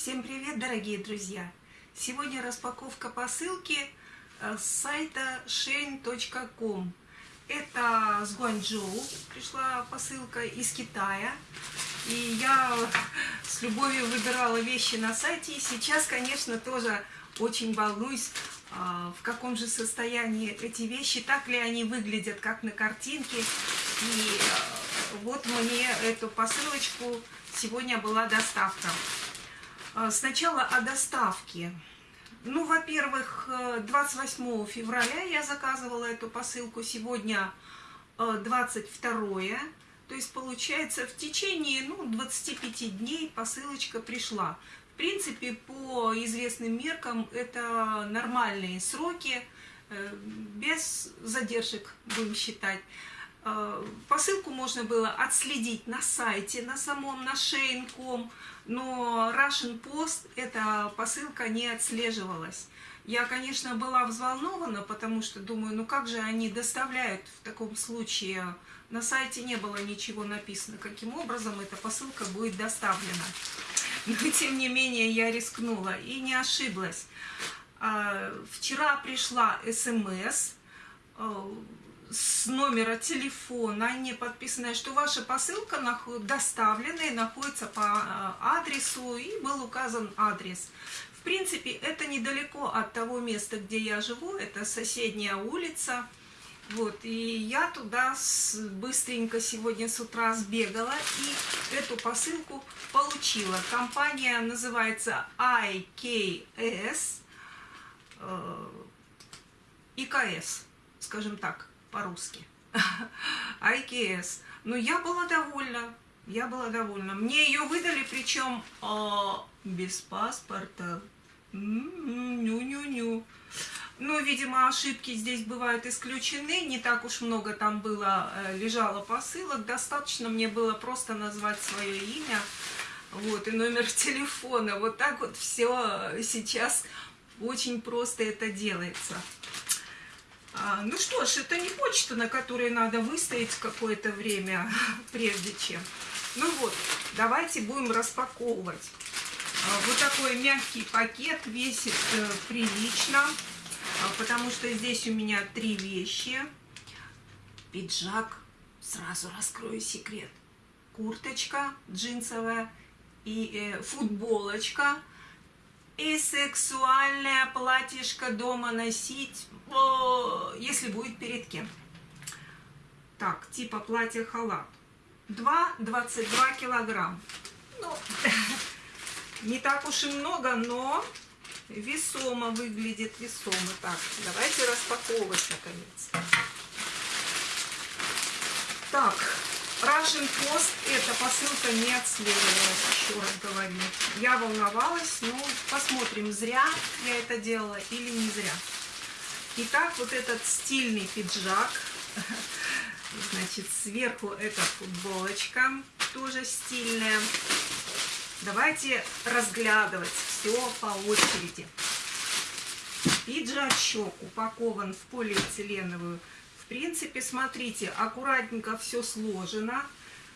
Всем привет, дорогие друзья! Сегодня распаковка посылки э, с сайта shein.com. Это с Гуанчжоу пришла посылка из Китая. И я с любовью выбирала вещи на сайте. И сейчас, конечно, тоже очень волнуюсь, а, в каком же состоянии эти вещи, так ли они выглядят, как на картинке. И э, вот мне эту посылочку сегодня была доставка. А, сначала о доставке. Ну, во-первых, 28 э, февраля я заказывала эту посылку, сегодня 22 э, то есть, получается, в течение ну, 25 дней посылочка пришла. В принципе, по известным меркам это нормальные сроки, э, без задержек, будем считать. Э, посылку можно было отследить на сайте, на самом, на Shein.com, но Russian Post эта посылка не отслеживалась. Я, конечно, была взволнована, потому что думаю, ну как же они доставляют в таком случае? На сайте не было ничего написано, каким образом эта посылка будет доставлена. Но, тем не менее, я рискнула и не ошиблась. А, вчера пришла смс с номера телефона, не подписанная, что ваша посылка доставлена и находится по а, адресу, и был указан адрес. В принципе, это недалеко от того места, где я живу, это соседняя улица. Вот, и я туда быстренько сегодня с утра сбегала и эту посылку получила. Компания называется IKS, э, ИКС, скажем так по-русски. IKS. Но я была довольна. Я была довольна. Мне ее выдали, причем а, без паспорта. Ню-ню-ню. Ну, видимо, ошибки здесь бывают исключены. Не так уж много там было, э, лежало посылок. Достаточно мне было просто назвать свое имя. Вот, и номер телефона. Вот так вот все сейчас очень просто это делается. А, ну что ж, это не почта, на которой надо выстоять какое-то время, прежде чем. Ну вот, давайте будем распаковывать. А, вот такой мягкий пакет весит э, прилично, а, потому что здесь у меня три вещи. Пиджак, сразу раскрою секрет. Курточка джинсовая и э, футболочка и сексуальное платьишко дома носить, если будет перед кем. Так, типа платье-халат. 2,22 килограмм. Ну, не так уж и много, но весомо выглядит, весомо. Так, давайте распаковывать наконец. Так, Russian Post эта посылка не отслеживалась, еще раз говорю. Я волновалась, но посмотрим, зря я это делала или не зря. Итак, вот этот стильный пиджак. Значит, сверху эта футболочка, тоже стильная. Давайте разглядывать все по очереди. Пиджачок упакован в полиэтиленовую принципе, смотрите, аккуратненько все сложено.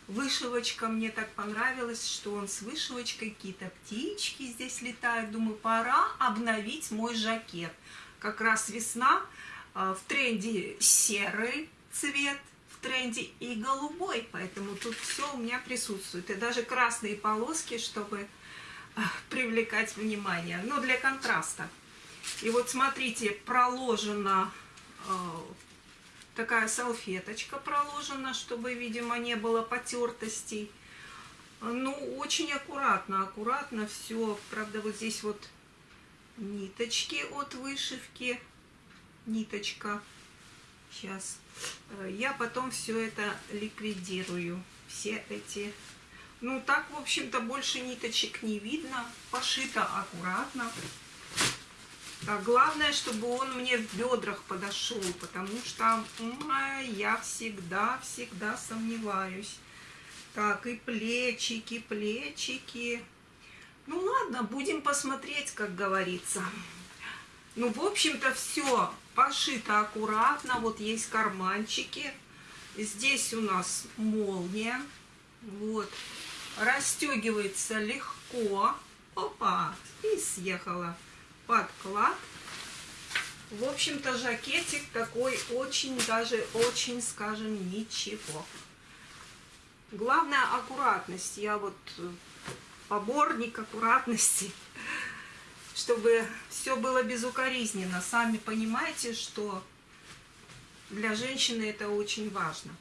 Вышивочка мне так понравилась, что он с вышивочкой, какие-то птички здесь летают. Думаю, пора обновить мой жакет. Как раз весна, а, в тренде серый цвет, в тренде и голубой, поэтому тут все у меня присутствует. И даже красные полоски, чтобы а, привлекать внимание, но для контраста. И вот смотрите, проложено а, такая салфеточка проложена, чтобы, видимо, не было потертостей. Ну, очень аккуратно, аккуратно все. Правда, вот здесь вот ниточки от вышивки. Ниточка. Сейчас. Э, я потом все это ликвидирую. Все эти... Ну, так, в общем-то, больше ниточек не видно. Пошито аккуратно. Так, главное, чтобы он мне в бедрах подошел, потому что я всегда-всегда сомневаюсь. Так, и плечики, плечики. Ну ладно, будем посмотреть, как говорится. Ну, в общем-то, все пошито аккуратно. Вот есть карманчики. Здесь у нас молния. Вот. Расстегивается легко. Опа! И съехала подклад. В общем-то, жакетик такой очень, даже очень, скажем, ничего. Главное аккуратность. Я вот э, поборник аккуратности, чтобы все было безукоризненно. Сами понимаете, что для женщины это очень важно.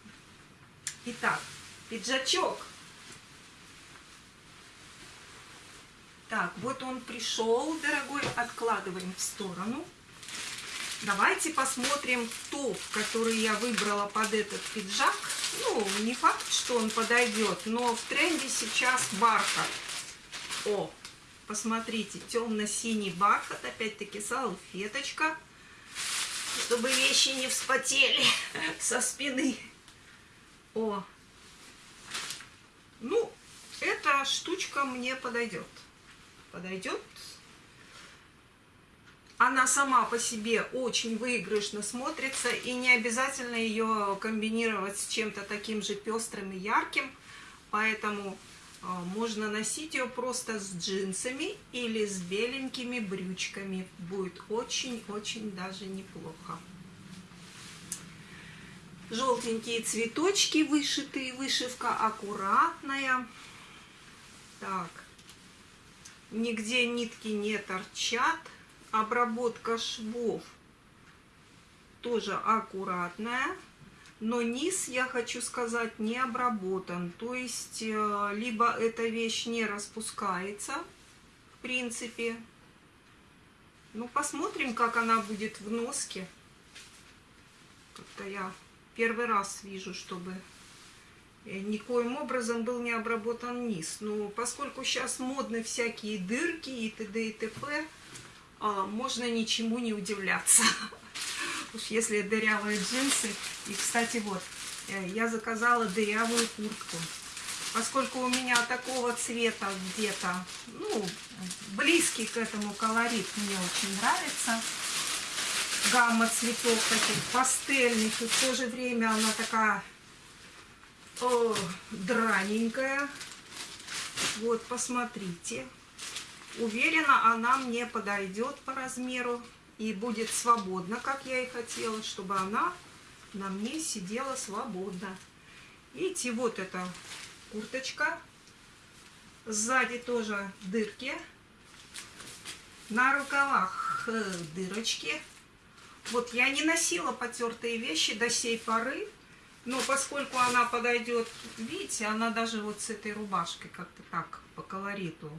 Итак, пиджачок. Так, вот он пришел, дорогой, откладываем в сторону. Давайте посмотрим топ, который я выбрала под этот пиджак. Ну, не факт, что он подойдет, но в тренде сейчас бархат. О, посмотрите, темно-синий бархат, опять-таки салфеточка, чтобы вещи не вспотели со спины. О, ну, эта штучка мне подойдет. Подойдет она сама по себе очень выигрышно смотрится, и не обязательно ее комбинировать с чем-то таким же пестрым и ярким, поэтому э, можно носить ее просто с джинсами или с беленькими брючками. Будет очень-очень даже неплохо. Желтенькие цветочки вышитые, вышивка аккуратная. Так, нигде нитки не торчат обработка швов тоже аккуратная, но низ, я хочу сказать, не обработан. То есть, э, либо эта вещь не распускается, в принципе. Ну, посмотрим, как она будет в носке. Как-то я первый раз вижу, чтобы никоим образом был не обработан низ. Но поскольку сейчас модны всякие дырки и т.д. и т.п., а, можно ничему не удивляться. Уж если дырявые джинсы. И, кстати, вот, э, я заказала дырявую куртку. Поскольку у меня такого цвета где-то, ну, близкий к этому колорит мне очень нравится. Гамма цветов таких пастельных, и в то же время она такая о, драненькая. Вот, посмотрите. Уверена, она мне подойдет по размеру и будет свободна, как я и хотела, чтобы она на мне сидела свободно. Видите, вот эта курточка. Сзади тоже дырки. На рукавах э, дырочки. Вот я не носила потертые вещи до сей поры. Но поскольку она подойдет, видите, она даже вот с этой рубашкой как-то так по колориту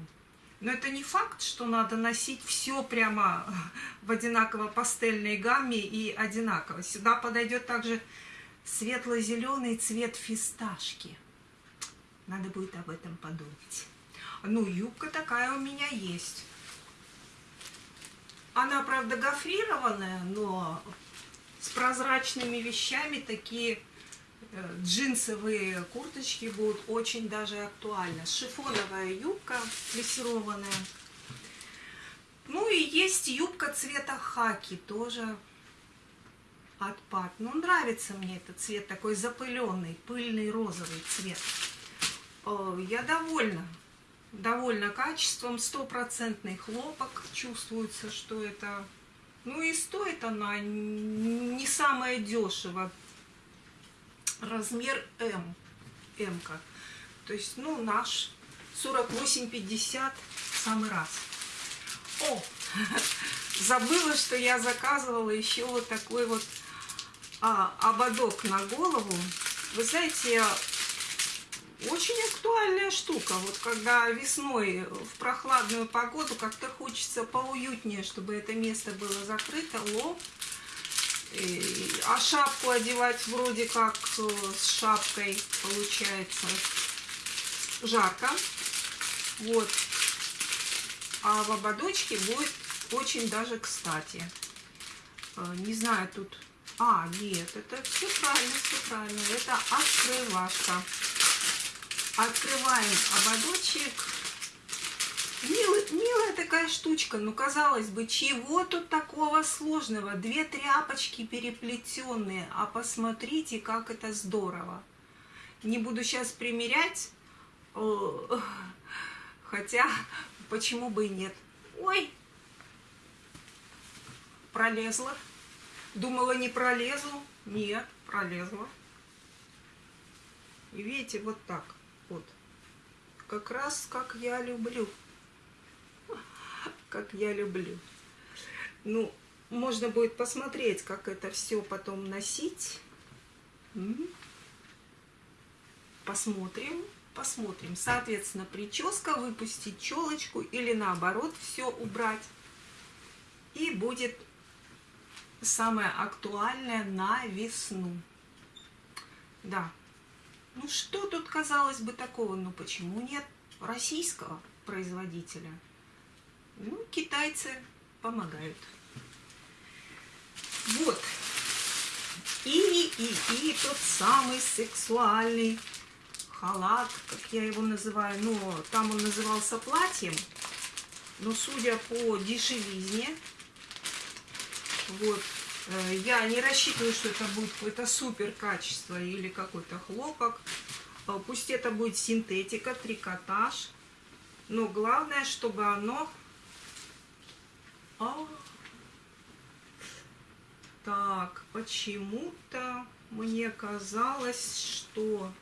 но это не факт, что надо носить все прямо в одинаково пастельной гамме и одинаково. Сюда подойдет также светло-зеленый цвет фисташки. Надо будет об этом подумать. Ну, юбка такая у меня есть. Она, правда, гофрированная, но с прозрачными вещами такие джинсовые курточки будут очень даже актуальны. Шифоновая юбка плессированная. Ну и есть юбка цвета хаки, тоже отпад. Ну, нравится мне этот цвет, такой запыленный, пыльный розовый цвет. Я довольна, довольна качеством, стопроцентный хлопок. Чувствуется, что это... Ну и стоит она не самое дешево размер М. М -ка. То есть, ну, наш 48-50 самый раз. О, забыла, что я заказывала еще вот такой вот а, ободок на голову. Вы знаете, очень актуальная штука. Вот когда весной в прохладную погоду как-то хочется поуютнее, чтобы это место было закрыто, лоб а шапку одевать вроде как э, с шапкой получается жарко. Вот. А в ободочке будет очень даже кстати. Э, не знаю, тут... А, нет, это все правильно, все правильно. Это открывашка. Открываем ободочек. Милый, милая такая штучка, но казалось бы, чего тут такого сложного? Две тряпочки переплетенные, а посмотрите, как это здорово. Не буду сейчас примерять, Хотя, почему бы и нет. Ой, пролезла. Думала, не пролезу. Нет, пролезла. И видите, вот так вот. Как раз как я люблю. Как я люблю. Ну, можно будет посмотреть, как это все потом носить. Посмотрим, посмотрим. Соответственно, прическа, выпустить челочку или наоборот все убрать. И будет самое актуальное на весну. Да. Ну что тут, казалось бы, такого? Ну почему нет российского производителя? Ну, китайцы помогают. Вот. И, и, и тот самый сексуальный халат, как я его называю. Ну, там он назывался платьем. Но судя по дешевизне, вот, э, я не рассчитываю, что это будет какое-то супер качество или какой-то хлопок. Э, пусть это будет синтетика, трикотаж. Но главное, чтобы оно... А, так, почему-то мне казалось, что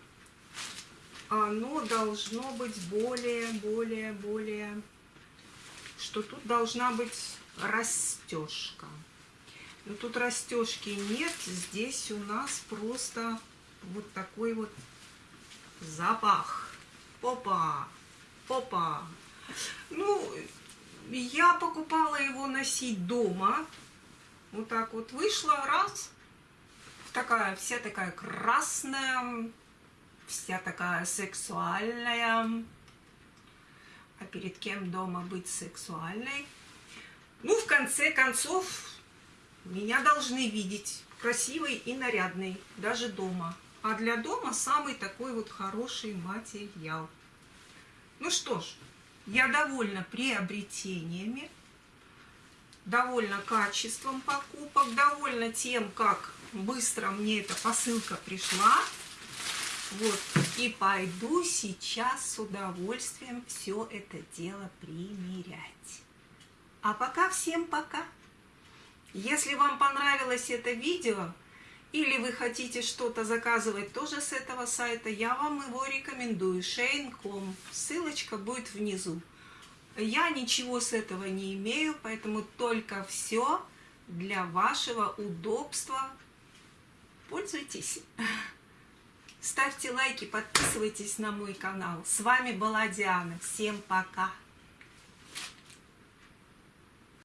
оно должно быть более, более, более... Что тут должна быть растежка. Но тут растежки нет. Здесь у нас просто вот такой вот запах. Попа, попа. Ну, я покупала его носить дома. Вот так вот вышла, раз, такая, вся такая красная, вся такая сексуальная. А перед кем дома быть сексуальной? Ну, в конце концов, меня должны видеть красивой и нарядной, даже дома. А для дома самый такой вот хороший материал. Ну что ж, я довольна приобретениями довольна качеством покупок, довольна тем, как быстро мне эта посылка пришла. Вот, и пойду сейчас с удовольствием все это дело примерять. А пока всем пока. Если вам понравилось это видео, или вы хотите что-то заказывать тоже с этого сайта, я вам его рекомендую. Shane.com. Ссылочка будет внизу. Я ничего с этого не имею, поэтому только все для вашего удобства. Пользуйтесь. Ставьте лайки, подписывайтесь на мой канал. С вами была Диана. Всем пока.